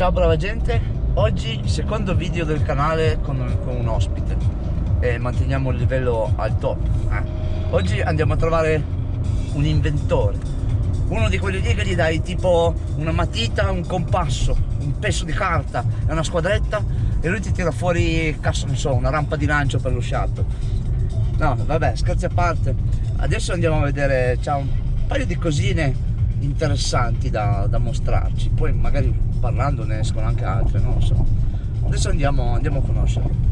Ciao brava gente, oggi secondo video del canale con, con un ospite e manteniamo il livello al top. Eh. Oggi andiamo a trovare un inventore, uno di quelli lì che gli dai tipo una matita, un compasso, un pezzo di carta e una squadretta e lui ti tira fuori, cazzo non so, una rampa di lancio per lo shuttle. No, vabbè, scherzi a parte. Adesso andiamo a vedere, c'ha un paio di cosine interessanti da, da, mostrarci poi magari parlando ne escono anche altre non lo so. Adesso andiamo, andiamo a conoscerlo.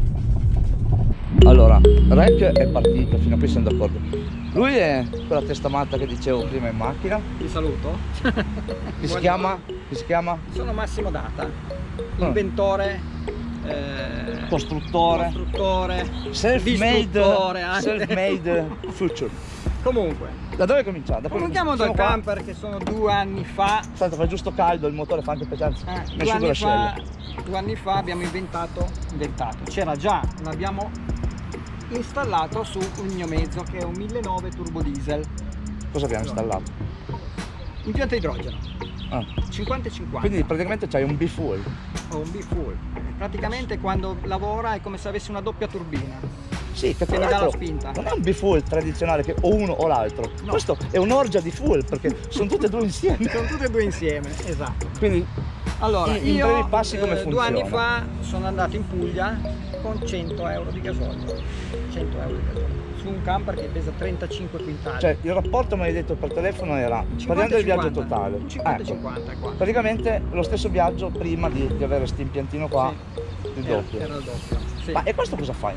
Allora Rec è partito fino a qui siamo d'accordo. Lui è quella testa matta che dicevo prima in macchina. Ti saluto. Chi si chiama? chi si chiama? sono Massimo Data ah. inventore eh, costruttore, costruttore self-made self future comunque da dove cominciamo? Da Cominciamo dal camper che sono due anni fa. Tanto fa giusto caldo, il motore fa anche pesante. Eh, due, anni fa, due anni fa abbiamo inventato, inventato, c'era già, l'abbiamo installato su un mio mezzo che è un 1009 turbo diesel. Cosa abbiamo allora, installato? Impianto idrogeno. Ah. 50 e 50. Quindi praticamente c'hai un B-full. Ho un B-full. Praticamente quando lavora è come se avessi una doppia turbina. Sì, che, che mi dà la spinta. Non è un b-full tradizionale che o uno o l'altro. No. Questo è un'orgia di full perché sono tutte e due insieme. sono tutte e due insieme, esatto. Quindi allora, in, io brevi passi come eh, funziona? Due anni fa sono andato in Puglia con 100 euro di gasolio. 100 euro di gasolio su un camper che pesa 35 quintali. Cioè il rapporto mi hai detto per telefono era, 50, parliamo del viaggio totale. 50 ecco. 50 qua. Praticamente lo stesso viaggio prima di, di avere questo impiantino qua, sì. il doppio. Era, era il doppio. Sì. Ma e questo cosa fai?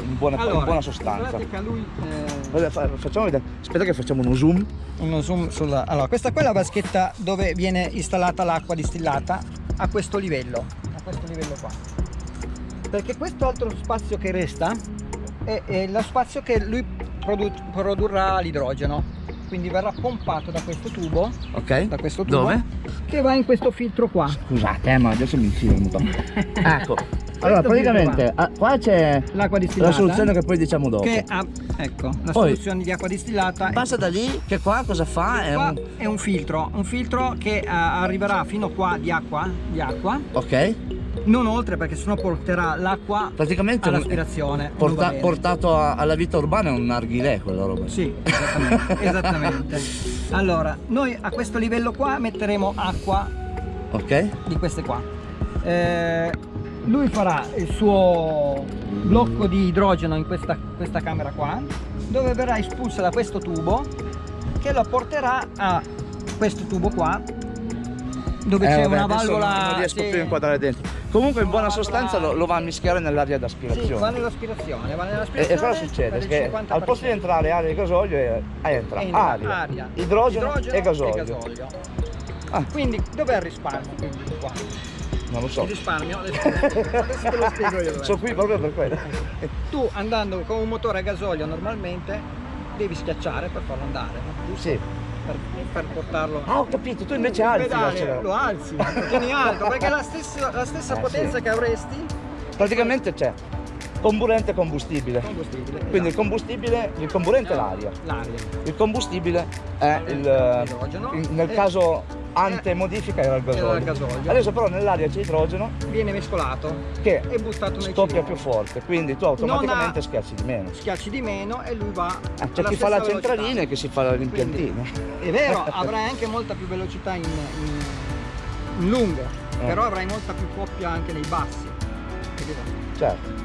In buona, allora, in buona sostanza. Lui, eh... Facciamo vedere. Aspetta che facciamo uno zoom. Uno zoom sulla. Allora, questa qua è la vaschetta dove viene installata l'acqua distillata a questo livello. A questo livello qua. Perché questo altro spazio che resta è, è lo spazio che lui produ produrrà l'idrogeno quindi verrà pompato da questo tubo ok da questo tubo dove? che va in questo filtro qua scusate eh, ma adesso mi infilo un po' ecco allora praticamente qua, ah, qua c'è l'acqua distillata. la soluzione che poi diciamo dopo. Che ha, ecco la poi, soluzione di acqua distillata passa da lì che qua cosa fa? È un... è un... filtro un filtro che uh, arriverà fino qua di acqua di acqua. Ok. Non oltre perché sennò porterà l'acqua praticamente all'aspirazione porta, portato a, alla vita urbana è un narghilè quella roba sì esattamente, esattamente. allora noi a questo livello qua metteremo acqua ok. di queste qua. Eh, lui farà il suo blocco di idrogeno in questa, questa camera qua dove verrà espulsa da questo tubo che lo porterà a questo tubo qua dove eh, c'è una valvola non riesco sì. più a inquadrare dentro comunque in buona sostanza lo, lo va a mischiare nell'aria d'aspirazione sì, va nell'aspirazione va nell'aspirazione e, e cosa succede? che al posto di entrare aria e gasolio eh, entra, entra aria, aria idrogeno, idrogeno, e gasolio, e gasolio. Ah. quindi dov'è il risparmio quindi qua? Non lo so il risparmio adesso, te lo spiego io sono qui proprio per quello tu andando con un motore a gasolio normalmente devi schiacciare per farlo andare no? sì per, per, portarlo. Ah, ho capito, tu invece alzi pedale, lo alzi, lo tieni alto, perché la stessa, la stessa eh, potenza sì. che avresti. Praticamente c'è comburente e combustibile. combustibile Quindi esatto. il combustibile, il comburente è l'aria. L'aria. Il combustibile è il, nel caso ante modifica era il gasolio. Era il gasolio. Adesso però nell'aria c'è idrogeno. Viene mescolato che è buttato nel scoppia più forte, quindi tu automaticamente schiacci di meno. Schiacci di meno e lui va. Eh, c'è chi fa la centralina e chi si fa l'impiantino. È vero, avrai anche molta più velocità in, in, in lungo, eh. però avrai molta più coppia anche nei bassi. Certo.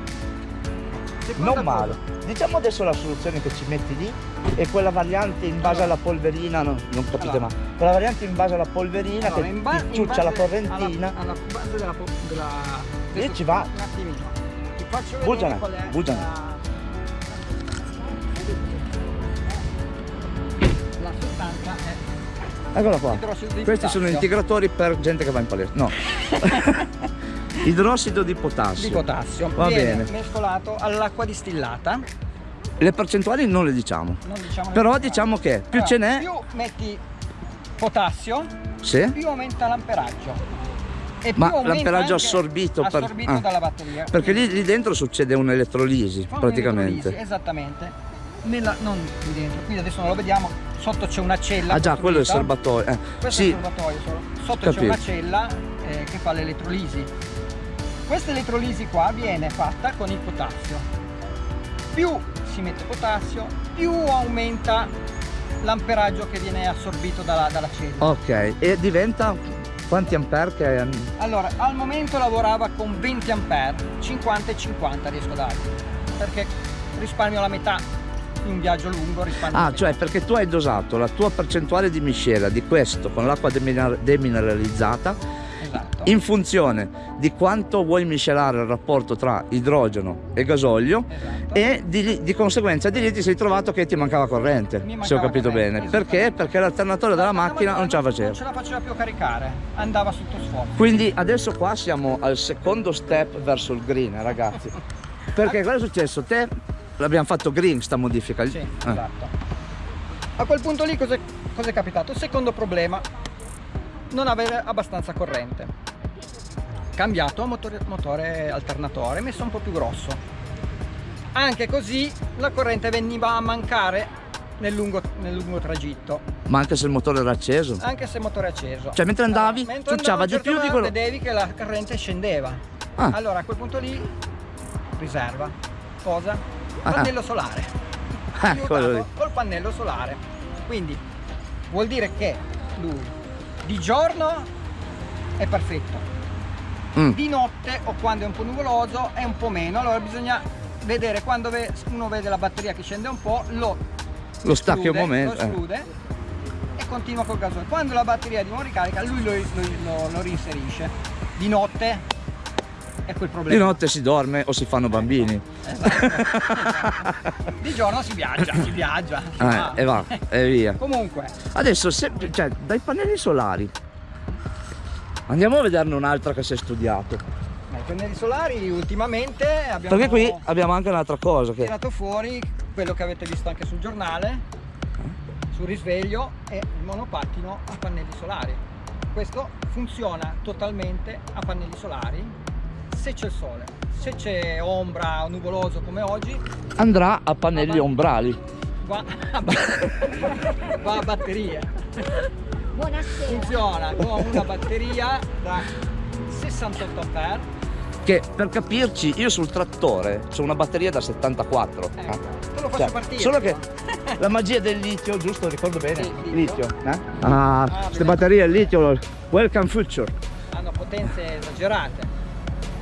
Non male. Diciamo adesso la soluzione che ci metti lì e quella variante in base alla polverina, no, non capite allora. ma, quella variante in base alla polverina allora, che ba ciuccia la correntina. Alla, alla base della, della lì ci va. Un attimino. Ti faccio vedere bugiane, qual è bugiane. La, la sostanza è Eccola qua. Questi sono integratori per gente che va in palestra. No. Idrossido di potassio. Di potassio. Va bene. mescolato all'acqua distillata. Le percentuali non le diciamo. Non diciamo Però diciamo che più allora, ce n'è. Più metti potassio, sì. più aumenta l'amperaggio. Ma l'amperaggio assorbito, assorbito per, dalla batteria. Perché lì, lì, dentro succede un'elettrolisi praticamente. esattamente. Nella, non qui dentro, qui adesso non lo vediamo, sotto c'è una cella. Ah già, quello è il serbatoio. Eh. Questo sì. è il serbatoio, sotto c'è una cella eh, che fa l'elettrolisi. Questa elettrolisi qua viene fatta con il potassio. Più si mette potassio, più aumenta l'amperaggio che viene assorbito dalla, dalla cellula. Ok, e diventa quanti ampere che... Allora, al momento lavorava con 20 ampere, 50 e 50 riesco a dargli, perché risparmio la metà in un viaggio lungo risparmio Ah, cioè perché tu hai dosato la tua percentuale di miscela di questo con l'acqua deminer- demineralizzata Esatto. In funzione di quanto vuoi miscelare il rapporto tra idrogeno e gasolio Esatto. e di, di conseguenza di lì ti sei trovato che ti mancava corrente, Mi se ho mancava capito corrente, bene. esattamente. Perché? Perché l'alternatore della Ma- ma- macchina ma non ce la Non faceva. ce la faceva più caricare, andava sotto sforzo. Quindi adesso qua siamo al secondo step verso il green, ragazzi. Perché cosa è successo? Te l'abbiamo fatto green sta modifica. Sì, Eh. esatto. A quel punto lì cos'è, cos'è capitato? Secondo problema, non avere abbastanza corrente. Cambiato motore, motore alternatore, messo un po' più grosso. Anche così la corrente veniva a mancare nel lungo, nel lungo tragitto, Ma anche se il motore era acceso. anche se il motore è acceso. Cioè mentre andavi Mentre ciucciava andavo, di a certo più di quello. Vedevi che la corrente scendeva. Ah. Allora a quel punto lì riserva. Cosa? Ah. Pannello solare. Ah, Aiutato col pannello solare. Quindi vuol dire che lui di giorno è perfetto, Mm. di notte o quando è un po' nuvoloso è un po' meno. Allora bisogna vedere quando uno vede la batteria che scende un po', lo Lo stacchi un momento. Lo eh. esclude e continua col gasolio. Quando la batteria di nuovo ricarica, lui lo, lo- lo- reinserisce. Di notte è quel Di problema. notte si dorme o si fanno bambini. Esatto. di giorno si viaggia, si viaggia. si. Eh, e va, e via. Comunque, Adesso, se, cioè, dai pannelli solari. Andiamo a vederne un'altra che si è studiato. dai pannelli solari ultimamente abbiamo Perché qui abbiamo anche un'altra cosa che... tirato fuori quello che avete visto anche sul giornale, sul risveglio, è il monopattino a pannelli solari. Questo funziona totalmente a pannelli solari se c'è il sole. Se c'è ombra o nuvoloso come oggi, Andrà a pannelli ombrali. va a, va a batteria. Buonasera. Funziona con una batteria da 68 ampere. Che per capirci, io sul trattore ho una batteria da 74. Ecco, eh. te lo faccio Cioè, partire. solo che la magia del litio, giusto? Ricordo bene? Sì, litio. litio. eh? Ah, queste bene. batterie al litio, welcome future. Hanno potenze esagerate.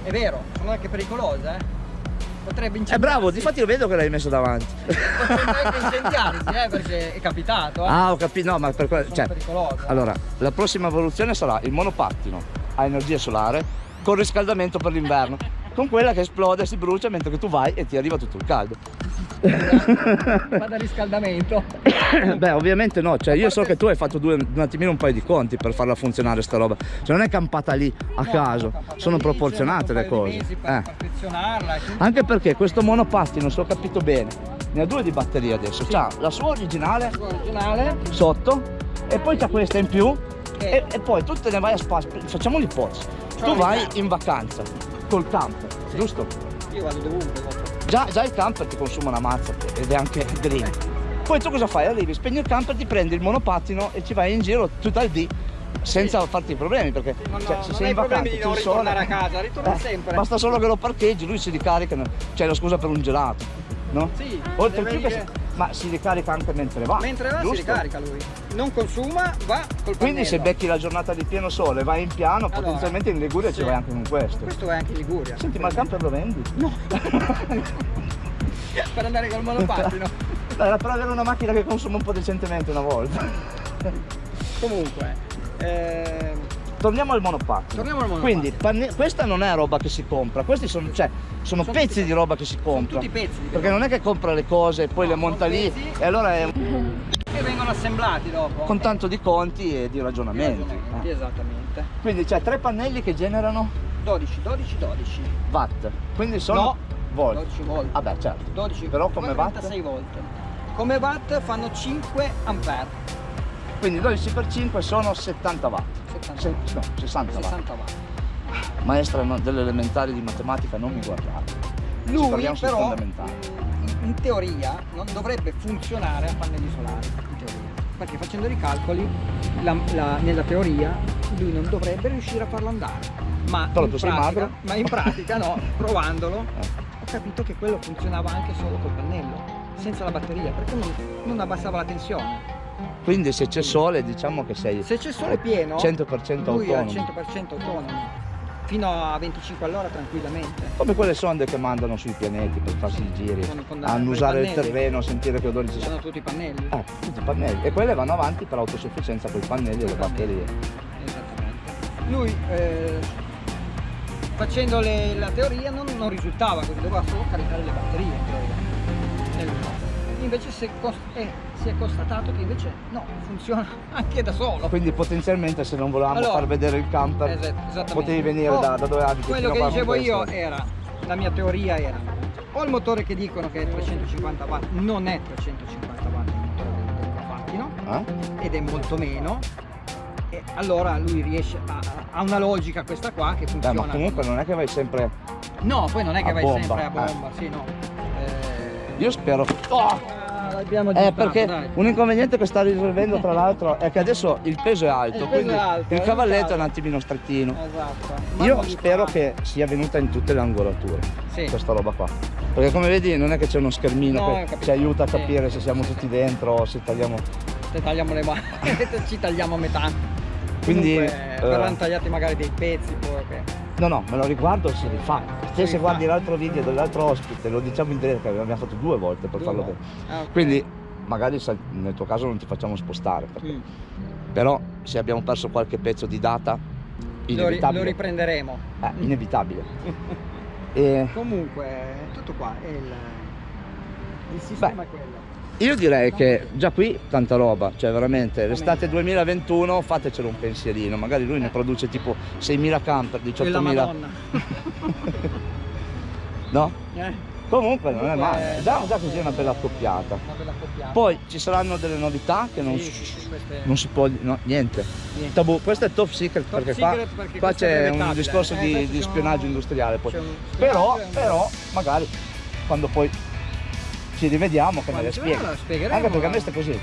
È vero, sono anche pericolose, eh. Potrebbe È incendiarsi. bravo, difatti lo vedo che l'hai messo davanti. Potrebbe anche incendiarsi, eh, perché è capitato, eh. Ah, ho capito, no, ma per quello... Cioè, pericolose. allora, la prossima evoluzione sarà il monopattino a energia solare con riscaldamento per l'inverno. Con quella che esplode e si brucia mentre che tu vai e ti arriva tutto il caldo. Vado a riscaldamento. Beh, ovviamente no, cioè io so che tu hai fatto due, un attimino un paio di conti per farla funzionare sta roba. Cioè non è campata lì a No, caso, sono lì, proporzionate ci ho le cose. per Eh. Anche perché questo monopattino, se ho capito bene, ne ha due di batteria adesso. C'ha la sua originale originale sotto e poi c'ha questa in più che e, e poi tu te ne vai a spazio. Facciamo l'ipotesi. C'ho Tu la vai in vacanza col camper, giusto? io vado dovunque. Già, già il camper ti consuma una mazza ed è anche green. Poi tu cosa fai? Arrivi, spegni il camper, ti prendi il monopattino e ci vai in giro tutta il D senza farti problemi perché Non, cioè, ho- se sei in vacanza di non il sole, ritornare a casa, ritorni eh, sempre. Basta solo che lo parcheggi, lui si ricarica, c'è la scusa per un gelato, no? Sì, Oltre deve più che ma si ricarica anche mentre va. Mentre va giusto? si ricarica lui. Non consuma, va col Quindi se pannello. becchi la giornata di pieno sole, vai in piano, Allora, potenzialmente in Liguria sì. ci vai anche con questo. Questo vai anche in Liguria. Senti, ma il camper lo vendi? No. per andare col monopattino. Era per avere una macchina che consuma un po' decentemente una volta. Comunque, ehm, Torniamo al monopattino. Torniamo al monopattino. Quindi questa non è roba che si compra, questi sono, cioè, sono Sono pezzi di roba che si compra. tutti pezzi di Perché non è che compra le cose e poi No, le monta lì pezzi. e allora è che vengono assemblati dopo. con tanto di conti e di Di ragionamenti. ragionamenti, Eh. Esattamente. Quindi c'è tre pannelli che generano 12, 12, 12. watt. Quindi sono No, volt. 12 volt. Vabbè, certo. 12, Però come watt? 36 volt. Come watt fanno 5 ampere. Quindi 12 per 5 sono 70 watt. 70 Se- watt. no, 60 watt. 60 watt. Maestra delle elementari di matematica non mi guardare. Ci Lui però in, teoria non dovrebbe funzionare a pannelli solari, in teoria. perché facendo i calcoli la- la- nella teoria lui non dovrebbe riuscire a farlo andare ma, Però in, pratica, ma in pratica no provandolo Eh. ho capito che quello funzionava anche solo col pannello senza la batteria perché non, non abbassava la tensione Quindi se c'è sole diciamo che sei se c'è sole pieno 100% lui è al autonomo. 100% autonomo fino a 25 all'ora tranquillamente Come quelle sonde che mandano sui pianeti per farsi i giri, Con- con- a annusare il terreno, sentire che odori ci sono. sono tutti i pannelli Ah, tutti i pannelli. E quelle vanno avanti per autosufficienza con i pannelli e le batterie. Esattamente. Lui eh, facendo le- la teoria non, non risultava così, doveva solo caricare le batterie credo. Invece si è, eh, si è constatato che invece no, funziona anche da solo. Quindi potenzialmente se non volevamo Allora, far vedere il camper, potevi venire O da, da dove abiti. Quello che dicevo io era, la mia teoria era, o il motore che dicono che è 350 watt non è 350 watt il motore del, Profattino, Eh? ed è molto meno e allora lui riesce a, ha una logica questa qua che Beh, funziona ma comunque non è che vai sempre. no poi non è che vai bomba, sempre a eh. bomba sì no Eh, Io spero. Oh! Eh, perché dai. un inconveniente che sta risolvendo tra l'altro è che adesso il peso è alto, Il quindi è alto, il è cavalletto è un attimino strettino. esatto Io spero che sia venuta in tutte le angolature sì. questa roba qua. Perché come vedi non è che c'è uno schermino No, che ci aiuta a capire sì, se siamo tutti dentro o se tagliamo. se tagliamo le mani ci tagliamo a metà Quindi, Comunque, eh, verranno tagliati magari dei pezzi poi che No, no, me lo riguardo e si rifà. Se, se guardi l'altro video dell'altro ospite, lo diciamo in diretta, che abbiamo fatto due volte per Due farlo bene. Ah, ok. Quindi magari nel tuo caso non ti facciamo spostare, perché- Mm. però se abbiamo perso qualche pezzo di data, lo, ri- inevitabile. lo riprenderemo Eh, inevitabile. E comunque tutto qua il, il sistema è quello io direi che già qui tanta roba, cioè veramente l'estate 2021 fatecelo un pensierino, magari lui ne produce tipo 6.000 camper, e la 18.000, madonna no? Eh, Comunque non è male, già, già così è una bella accoppiata. Poi ci saranno delle novità che non, Sì, queste- non si può, no, niente. niente. Tabù, questo è top secret Top perché secret qua, qua c'è un discorso Eh, di, di spionaggio industriale poi. Però, però, magari quando poi ci rivediamo che me le Quando spieghi. Anche perché a me sta così.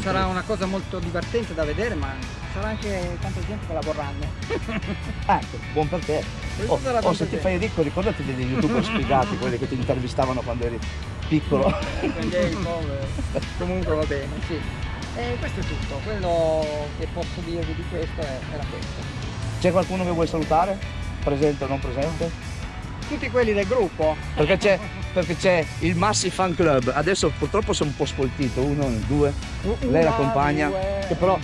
sarà una cosa molto divertente da vedere ma sarà anche tanta gente che la vorranno Ecco, buon per te. Oh, oh, se ti fai ricco ricordati degli youtuber spiegati, quelli che ti intervistavano quando eri piccolo. Comunque va bene sì e questo è tutto quello che posso dirvi di questo è- era questo C'è qualcuno che vuoi salutare? Presente o non presente? tutti quelli del gruppo Perché c'è, perché c'è il Massi Fan Club, adesso purtroppo sono un po' sfoltito, uno, due, lei la Una, compagna, due. che però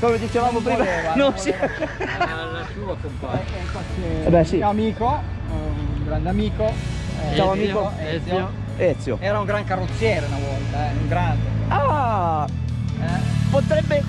come dicevamo Non prima, voleva, non non si... la sua compagna. Eh, eh, infatti, Eh beh, sì. mio amico un grande amico eh, Ciao, Ezio, amico. Ezio. Ezio. era un gran carrozziere una volta eh, un grande Ah, eh. potrebbe...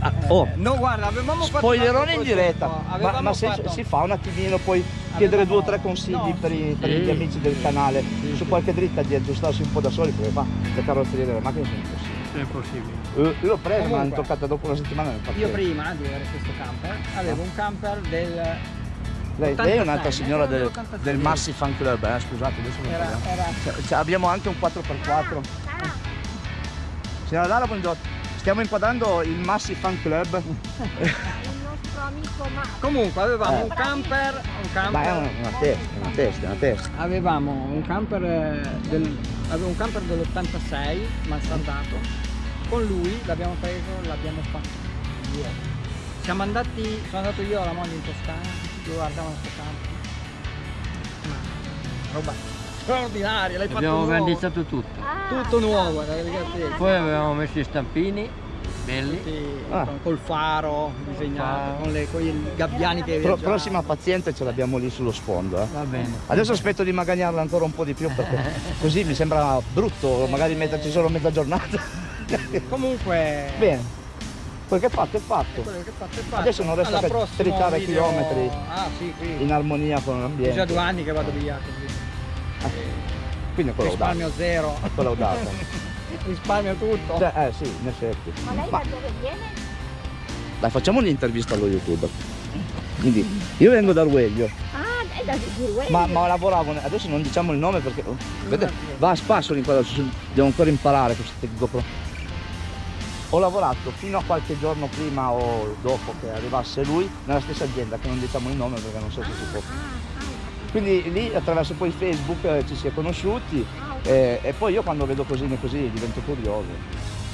Ah, oh, Eh, no guarda avevamo fatto spoilerone in diretta, ma, avevamo ma se fatto- si fa un attimino poi chiedere due o tre Avevamo- consigli no, per, i- per sì. gli amici del canale Sì, su sì. qualche dritta di aggiustarsi un po' da soli perché qua le carrozzerie delle macchine sono impossibili. È possibile. Eh, Io l'ho presa, ma l'hanno Comunque, toccata dopo una settimana nel io prima di avere questo camper avevo un camper del Lei, lei è un'altra 86, signora era del, dell'86. del Massi Fan Club, eh, scusate, adesso lo era, parliamo. era Cioè, abbiamo anche un 4x4. Signora Lara, buongiorno. Stiamo inquadrando il Massi Fan Club. Il nostro amico Marco. comunque avevamo Eh. un camper un camper Beh, è una, una testa, una testa, una testa. avevamo un camper eh, del, avevo un camper dell'86 mansardato con lui l'abbiamo preso l'abbiamo fatto via siamo andati sono andato io alla moglie in Toscana tutti guardavano questo camper ma roba straordinaria l'hai fatto Abbiamo nuovo vernizzato tutto. Ah, tutto nuovo ragazzi Poi avevamo messo i stampini belli. Sì, Ah. col faro disegnato Faro. con, le, con i gabbiani che Pro- prossima paziente ce l'abbiamo lì sullo sfondo. eh. Va bene. Adesso aspetto di magagnarla ancora un po' di più perché così mi sembra brutto magari metterci solo mezza giornata. comunque Bene, quel che è fatto è fatto. quello che fatto è fatto. Adesso non resta Alla che tritare video- chilometri Ah sì. In armonia con È già l'ambiente. due anni che vado via così. Quindi è. Risparmio zero. È collaudata. Risparmio tutto. Cioè, eh sì, in effetti. Ma lei Ma da dove viene? dai, facciamo un'intervista allo youtuber. Quindi, io vengo da Rueglio, Ah, da ma, ma lavoravo, adesso non diciamo il nome perché oh, vede, va a spasso l'inquadratura, devo ancora imparare questo GoPro. ho lavorato fino a qualche giorno prima o dopo che arrivasse lui nella stessa azienda, che non diciamo il nome perché non so se si può. Quindi lì attraverso poi Facebook eh, ci si è conosciuti eh, e poi io quando vedo cosine così divento curioso.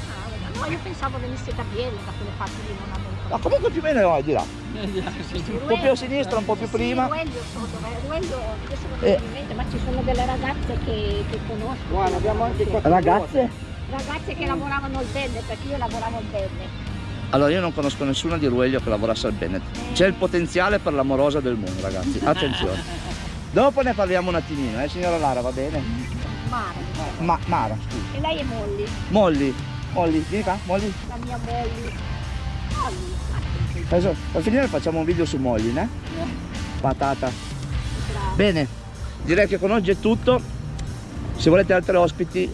Ah, no, io pensavo venisse da Biella, da quelle parti lì, non avevo Ma comunque più o meno no, è di là. Un po' più a sinistra, un po' più prima. Ruello, so dov'è. Ruello, adesso non Eh. mente, ma ci sono delle ragazze che, che conosco. Guarda, abbiamo anche qua. Ragazze? Ragazze che lavoravano al Benne, perché io lavoravo al Benne. Allora io non conosco nessuna di Ruelio che lavorasse al Bennett. C'è il potenziale per l'amorosa del mondo ragazzi, attenzione. Dopo ne parliamo un attimino, eh signora Lara, va bene? Mara. Ma Mara, scusi. E lei è Molly, Molly, Molly, vieni qua, Molly. la mia Molly. Molly, Adesso per finire facciamo un video su Molly, né? Patata. brava. Bene, direi che con oggi è tutto. Se volete altri ospiti,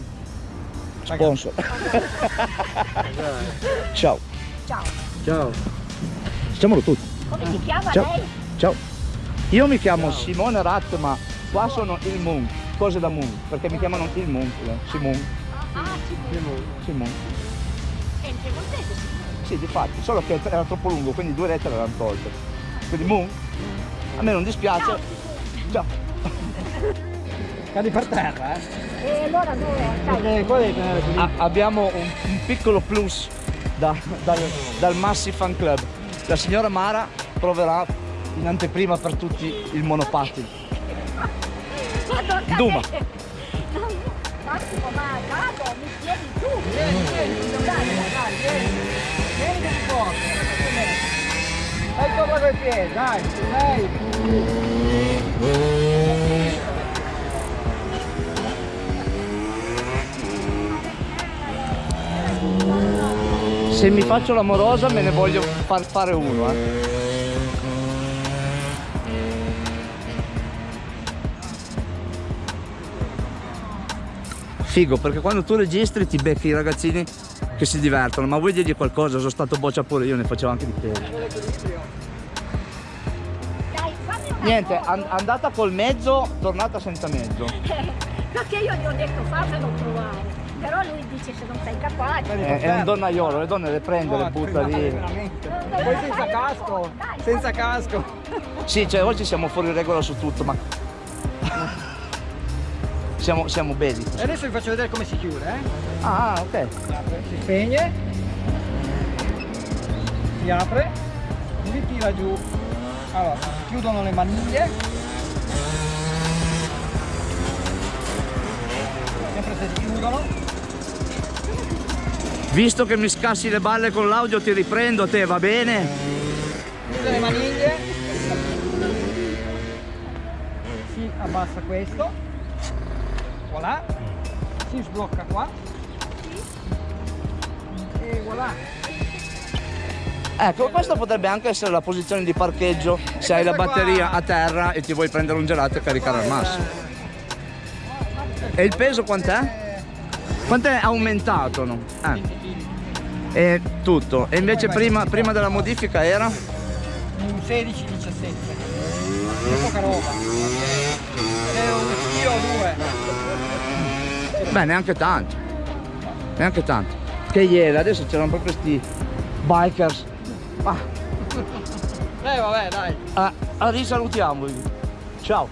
sponsor. Ciao. Ciao. Ciao. Diciamolo tutti. Come si chiama Ciao. lei? Ciao. Io mi chiamo Simone Rat, ma qua sono il Moon. Cose da Moon, perché mi chiamano il Moon. eh, Simone. Ah, Simone. Simone. È in piemontese, Simone. Sì, difatti, solo che era troppo lungo, quindi due lettere l'hanno tolte. Quindi Moon. A me non dispiace. Ciao. Cadi per terra, eh? E allora dove? Sai, Perché qua devi tenere così. A- abbiamo un, un piccolo plus da- dal, dal Massi Fan Club. La signora Mara proverà in anteprima per tutti il monopattino. Duma. Massimo, ma vado, mi tieni tu. Vieni, vieni, dai, dai, Vieni, vieni ti porto. Dai sopra coi piedi, dai, dai. Se mi faccio l'amorosa me ne voglio far fare uno. Eh. Figo, perché quando tu registri ti becchi i ragazzini che si divertono, ma vuoi dirgli qualcosa? Sono stato boccia pure io, ne facevo anche di peso. Niente, an- andata col mezzo, tornata senza mezzo. Perché io gli ho detto fammelo provare. Però lui dice se non sei capace. È, è un donnaiolo, le donne le prende, le No, butta scusate, lì. veramente. Poi senza casco, senza casco. Sì, cioè oggi siamo fuori regola su tutto, ma siamo, siamo belli. E adesso vi faccio vedere come si chiude, eh? Ah, ok. Si apre, si spegne, si apre, si tira giù. Allora, si chiudono le maniglie. Sempre se si chiudono. Visto che mi scassi le balle con l'audio ti riprendo te, va bene? chiude le maniglie si abbassa questo voilà si sblocca qua e voilà Ecco, questa potrebbe anche essere la posizione di parcheggio se hai la batteria a terra e ti vuoi prendere un gelato e caricare al massimo. E il peso quant'è? Quant'è aumentato? No? Eh. E tutto. E invece prima, prima della modifica era? un 16 17 è poca roba è un chilo o due Beh, neanche tanto. Neanche tanto. Che ieri, adesso c'erano proprio sti bikers. Ah, eh vabbè dai ah, ah, risalutiamo. Ciao.